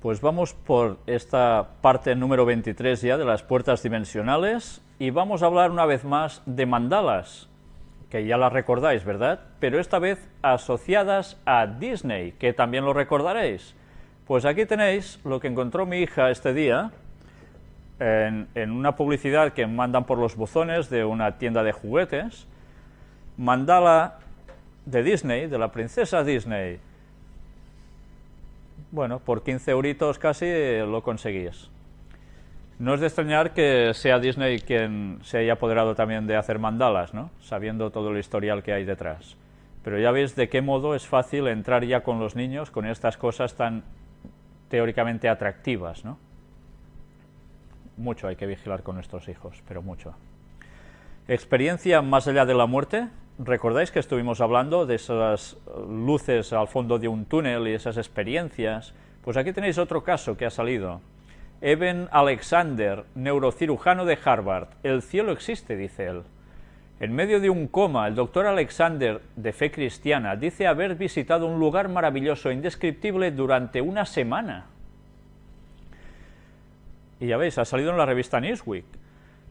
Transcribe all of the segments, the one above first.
Pues vamos por esta parte número 23 ya de las puertas dimensionales y vamos a hablar una vez más de mandalas, que ya las recordáis, ¿verdad? Pero esta vez asociadas a Disney, que también lo recordaréis. Pues aquí tenéis lo que encontró mi hija este día en, en una publicidad que mandan por los buzones de una tienda de juguetes, mandala de Disney, de la princesa Disney, bueno, por 15 euritos casi eh, lo conseguís. No es de extrañar que sea Disney quien se haya apoderado también de hacer mandalas, ¿no? sabiendo todo el historial que hay detrás. Pero ya veis de qué modo es fácil entrar ya con los niños con estas cosas tan teóricamente atractivas. ¿no? Mucho hay que vigilar con nuestros hijos, pero mucho. Experiencia más allá de la muerte, ¿Recordáis que estuvimos hablando de esas luces al fondo de un túnel y esas experiencias? Pues aquí tenéis otro caso que ha salido. Evan Alexander, neurocirujano de Harvard. El cielo existe, dice él. En medio de un coma, el doctor Alexander, de fe cristiana, dice haber visitado un lugar maravilloso e indescriptible durante una semana. Y ya veis, ha salido en la revista Newsweek.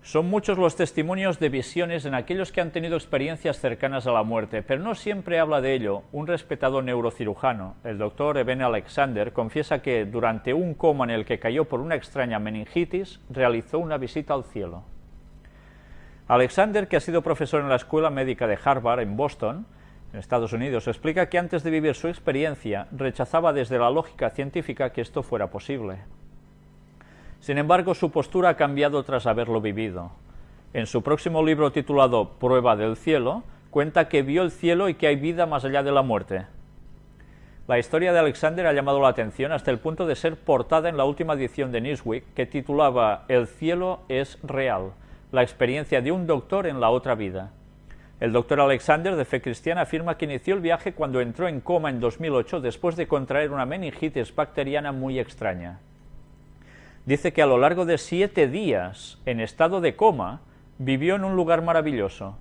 Son muchos los testimonios de visiones en aquellos que han tenido experiencias cercanas a la muerte, pero no siempre habla de ello. Un respetado neurocirujano, el doctor Eben Alexander, confiesa que durante un coma en el que cayó por una extraña meningitis, realizó una visita al cielo. Alexander, que ha sido profesor en la Escuela Médica de Harvard en Boston, en Estados Unidos, explica que antes de vivir su experiencia rechazaba desde la lógica científica que esto fuera posible. Sin embargo, su postura ha cambiado tras haberlo vivido. En su próximo libro titulado Prueba del cielo, cuenta que vio el cielo y que hay vida más allá de la muerte. La historia de Alexander ha llamado la atención hasta el punto de ser portada en la última edición de Newsweek, que titulaba El cielo es real, la experiencia de un doctor en la otra vida. El doctor Alexander, de fe cristiana, afirma que inició el viaje cuando entró en coma en 2008 después de contraer una meningitis bacteriana muy extraña dice que a lo largo de siete días en estado de coma vivió en un lugar maravilloso.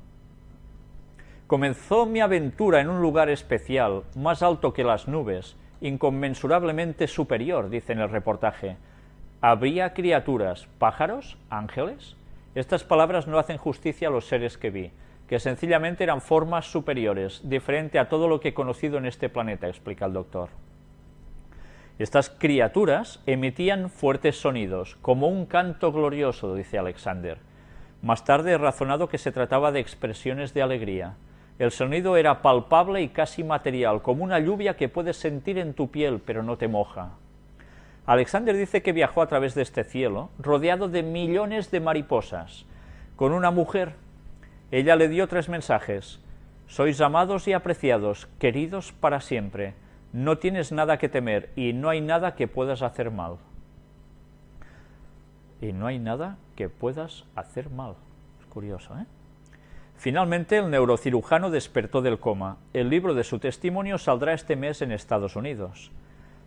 Comenzó mi aventura en un lugar especial, más alto que las nubes, inconmensurablemente superior, dice en el reportaje. ¿Habría criaturas, pájaros, ángeles? Estas palabras no hacen justicia a los seres que vi, que sencillamente eran formas superiores, diferente a todo lo que he conocido en este planeta, explica el doctor. Estas criaturas emitían fuertes sonidos, como un canto glorioso, dice Alexander. Más tarde he razonado que se trataba de expresiones de alegría. El sonido era palpable y casi material, como una lluvia que puedes sentir en tu piel, pero no te moja. Alexander dice que viajó a través de este cielo, rodeado de millones de mariposas, con una mujer. Ella le dio tres mensajes. Sois amados y apreciados, queridos para siempre no tienes nada que temer y no hay nada que puedas hacer mal. Y no hay nada que puedas hacer mal. Es curioso, ¿eh? Finalmente, el neurocirujano despertó del coma. El libro de su testimonio saldrá este mes en Estados Unidos.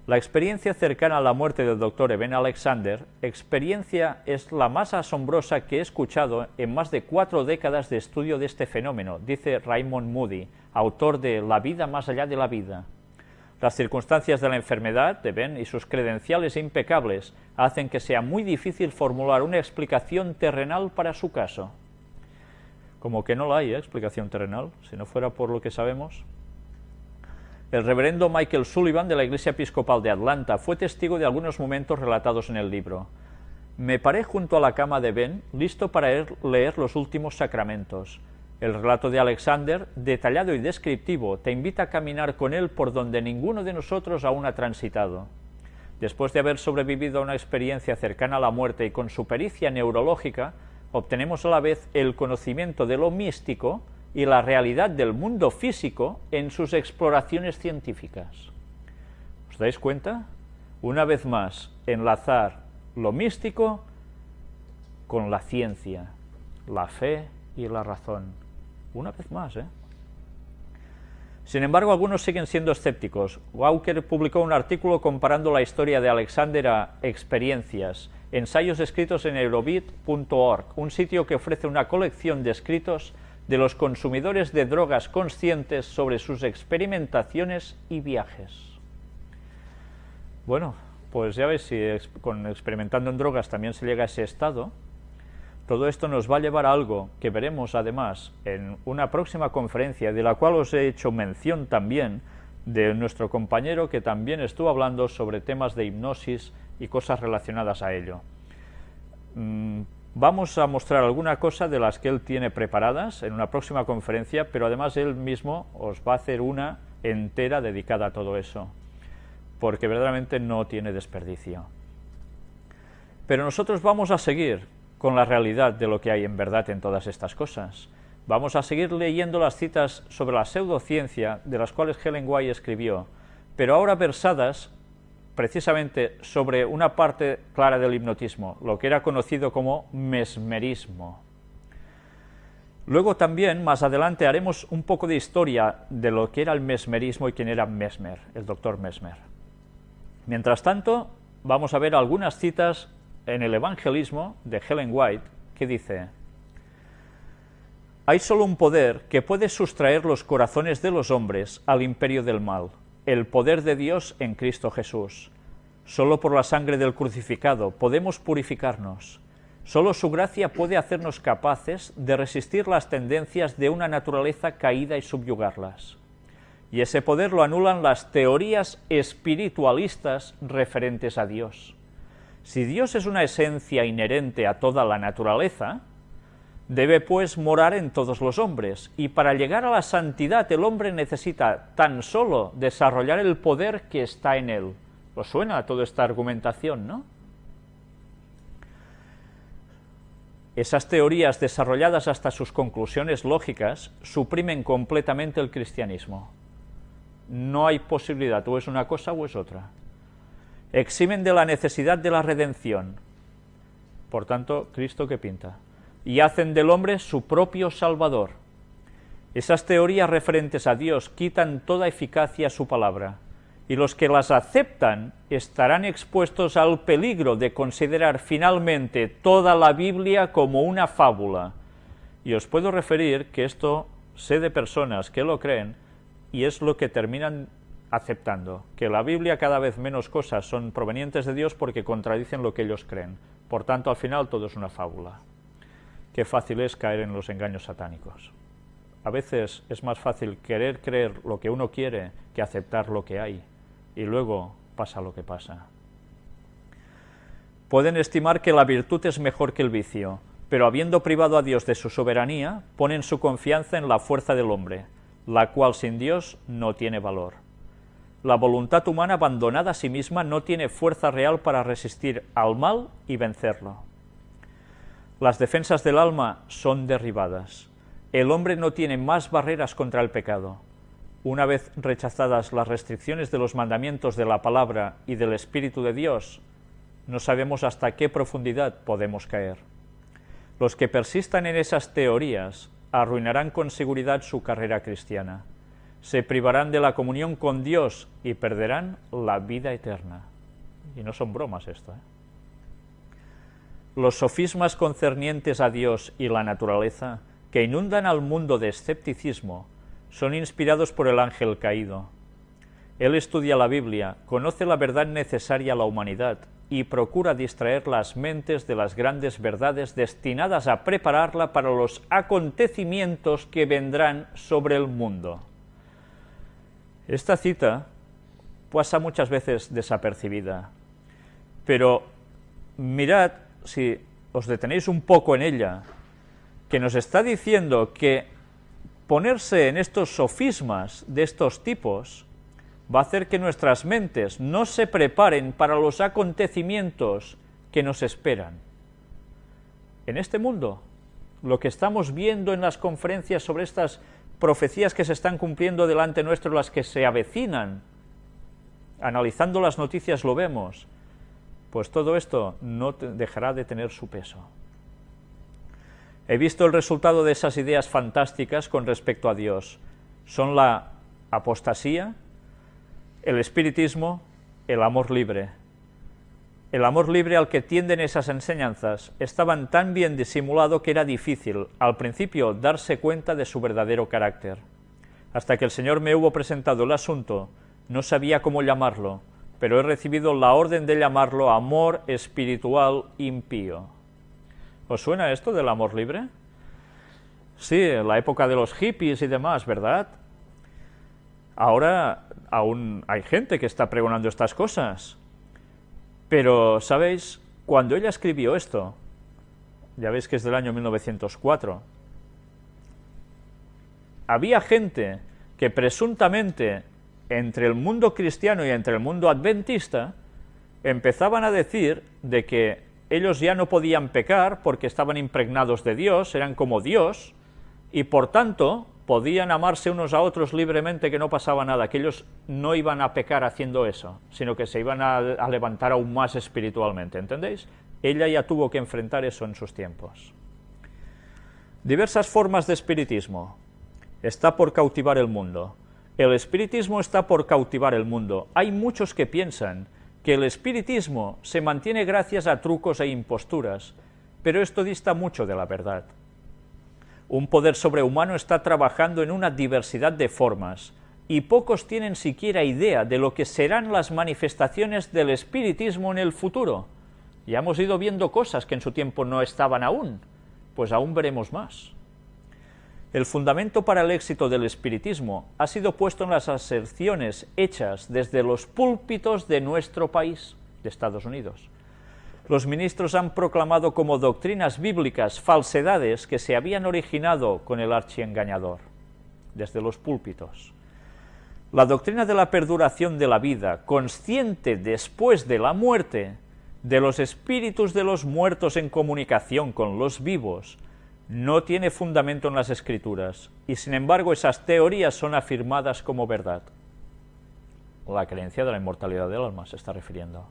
La experiencia cercana a la muerte del doctor Eben Alexander, experiencia es la más asombrosa que he escuchado en más de cuatro décadas de estudio de este fenómeno, dice Raymond Moody, autor de La vida más allá de la vida. Las circunstancias de la enfermedad de Ben y sus credenciales impecables hacen que sea muy difícil formular una explicación terrenal para su caso. Como que no la hay, ¿eh? explicación terrenal, si no fuera por lo que sabemos. El reverendo Michael Sullivan de la Iglesia Episcopal de Atlanta fue testigo de algunos momentos relatados en el libro. Me paré junto a la cama de Ben, listo para leer los últimos sacramentos. El relato de Alexander, detallado y descriptivo, te invita a caminar con él por donde ninguno de nosotros aún ha transitado. Después de haber sobrevivido a una experiencia cercana a la muerte y con su pericia neurológica, obtenemos a la vez el conocimiento de lo místico y la realidad del mundo físico en sus exploraciones científicas. ¿Os dais cuenta? Una vez más, enlazar lo místico con la ciencia, la fe y la razón. Una vez más, ¿eh? Sin embargo, algunos siguen siendo escépticos. Walker publicó un artículo comparando la historia de Alexander a experiencias, ensayos escritos en eurobit.org, un sitio que ofrece una colección de escritos de los consumidores de drogas conscientes sobre sus experimentaciones y viajes. Bueno, pues ya ves, si con experimentando en drogas también se llega a ese estado, todo esto nos va a llevar a algo que veremos además en una próxima conferencia, de la cual os he hecho mención también, de nuestro compañero que también estuvo hablando sobre temas de hipnosis y cosas relacionadas a ello. Mm, vamos a mostrar alguna cosa de las que él tiene preparadas en una próxima conferencia, pero además él mismo os va a hacer una entera dedicada a todo eso, porque verdaderamente no tiene desperdicio. Pero nosotros vamos a seguir con la realidad de lo que hay en verdad en todas estas cosas. Vamos a seguir leyendo las citas sobre la pseudociencia de las cuales Helen White escribió, pero ahora versadas precisamente sobre una parte clara del hipnotismo, lo que era conocido como mesmerismo. Luego también, más adelante, haremos un poco de historia de lo que era el mesmerismo y quién era Mesmer, el doctor Mesmer. Mientras tanto, vamos a ver algunas citas en el Evangelismo de Helen White que dice, hay solo un poder que puede sustraer los corazones de los hombres al imperio del mal, el poder de Dios en Cristo Jesús. Solo por la sangre del crucificado podemos purificarnos. Solo su gracia puede hacernos capaces de resistir las tendencias de una naturaleza caída y subyugarlas. Y ese poder lo anulan las teorías espiritualistas referentes a Dios. Si Dios es una esencia inherente a toda la naturaleza, debe pues morar en todos los hombres, y para llegar a la santidad el hombre necesita tan solo desarrollar el poder que está en él. ¿Os suena toda esta argumentación, no? Esas teorías desarrolladas hasta sus conclusiones lógicas suprimen completamente el cristianismo. No hay posibilidad, o es una cosa o es otra eximen de la necesidad de la redención. Por tanto, Cristo que pinta. Y hacen del hombre su propio Salvador. Esas teorías referentes a Dios quitan toda eficacia a su palabra, y los que las aceptan estarán expuestos al peligro de considerar finalmente toda la Biblia como una fábula. Y os puedo referir que esto sé de personas que lo creen, y es lo que terminan aceptando que la Biblia cada vez menos cosas son provenientes de Dios porque contradicen lo que ellos creen. Por tanto, al final todo es una fábula. Qué fácil es caer en los engaños satánicos. A veces es más fácil querer creer lo que uno quiere que aceptar lo que hay, y luego pasa lo que pasa. Pueden estimar que la virtud es mejor que el vicio, pero habiendo privado a Dios de su soberanía, ponen su confianza en la fuerza del hombre, la cual sin Dios no tiene valor. La voluntad humana abandonada a sí misma no tiene fuerza real para resistir al mal y vencerlo. Las defensas del alma son derribadas. El hombre no tiene más barreras contra el pecado. Una vez rechazadas las restricciones de los mandamientos de la palabra y del Espíritu de Dios, no sabemos hasta qué profundidad podemos caer. Los que persistan en esas teorías arruinarán con seguridad su carrera cristiana se privarán de la comunión con Dios y perderán la vida eterna. Y no son bromas esto. ¿eh? Los sofismas concernientes a Dios y la naturaleza, que inundan al mundo de escepticismo, son inspirados por el ángel caído. Él estudia la Biblia, conoce la verdad necesaria a la humanidad y procura distraer las mentes de las grandes verdades destinadas a prepararla para los acontecimientos que vendrán sobre el mundo. Esta cita pasa muchas veces desapercibida, pero mirad, si os detenéis un poco en ella, que nos está diciendo que ponerse en estos sofismas de estos tipos va a hacer que nuestras mentes no se preparen para los acontecimientos que nos esperan. En este mundo, lo que estamos viendo en las conferencias sobre estas profecías que se están cumpliendo delante nuestro, las que se avecinan. Analizando las noticias lo vemos. Pues todo esto no dejará de tener su peso. He visto el resultado de esas ideas fantásticas con respecto a Dios. Son la apostasía, el espiritismo, el amor libre. El amor libre al que tienden esas enseñanzas estaban tan bien disimulado que era difícil, al principio, darse cuenta de su verdadero carácter. Hasta que el Señor me hubo presentado el asunto, no sabía cómo llamarlo, pero he recibido la orden de llamarlo amor espiritual impío. ¿Os suena esto del amor libre? Sí, la época de los hippies y demás, ¿verdad? Ahora aún hay gente que está pregonando estas cosas. Pero, ¿sabéis? Cuando ella escribió esto, ya veis que es del año 1904, había gente que presuntamente entre el mundo cristiano y entre el mundo adventista empezaban a decir de que ellos ya no podían pecar porque estaban impregnados de Dios, eran como Dios, y por tanto podían amarse unos a otros libremente que no pasaba nada, que ellos no iban a pecar haciendo eso, sino que se iban a, levantar aún más espiritualmente, ¿entendéis? Ella ya tuvo que enfrentar eso en sus tiempos. Diversas formas de espiritismo. Está por cautivar el mundo. El espiritismo está por cautivar el mundo. Hay muchos que piensan que el espiritismo se mantiene gracias a trucos e imposturas, pero esto dista mucho de la verdad. Un poder sobrehumano está trabajando en una diversidad de formas, y pocos tienen siquiera idea de lo que serán las manifestaciones del espiritismo en el futuro. Ya hemos ido viendo cosas que en su tiempo no estaban aún, pues aún veremos más. El fundamento para el éxito del espiritismo ha sido puesto en las aserciones hechas desde los púlpitos de nuestro país, de Estados Unidos. Los ministros han proclamado como doctrinas bíblicas falsedades que se habían originado con el archiengañador, desde los púlpitos. La doctrina de la perduración de la vida, consciente después de la muerte, de los espíritus de los muertos en comunicación con los vivos, no tiene fundamento en las escrituras, y sin embargo esas teorías son afirmadas como verdad. La creencia de la inmortalidad del alma se está refiriendo.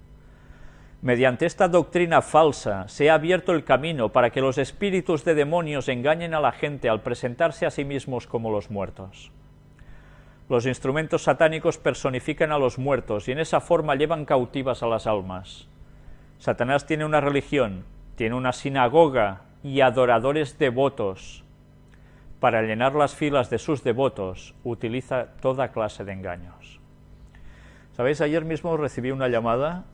Mediante esta doctrina falsa se ha abierto el camino para que los espíritus de demonios engañen a la gente al presentarse a sí mismos como los muertos. Los instrumentos satánicos personifican a los muertos y en esa forma llevan cautivas a las almas. Satanás tiene una religión, tiene una sinagoga y adoradores devotos. Para llenar las filas de sus devotos utiliza toda clase de engaños. ¿Sabéis? Ayer mismo recibí una llamada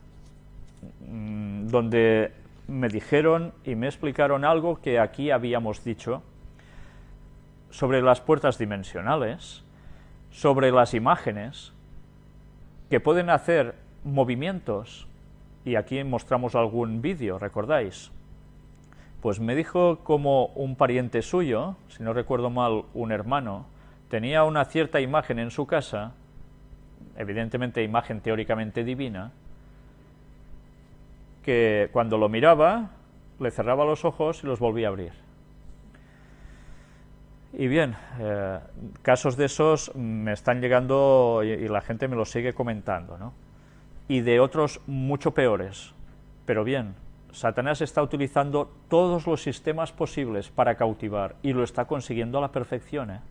donde me dijeron y me explicaron algo que aquí habíamos dicho sobre las puertas dimensionales, sobre las imágenes, que pueden hacer movimientos, y aquí mostramos algún vídeo, ¿recordáis? Pues me dijo como un pariente suyo, si no recuerdo mal, un hermano, tenía una cierta imagen en su casa, evidentemente imagen teóricamente divina, que cuando lo miraba, le cerraba los ojos y los volvía a abrir. Y bien, eh, casos de esos me están llegando y, y, la gente me los sigue comentando, ¿no? Y de otros mucho peores. Pero bien, Satanás está utilizando todos los sistemas posibles para cautivar y lo está consiguiendo a la perfección. ¿eh?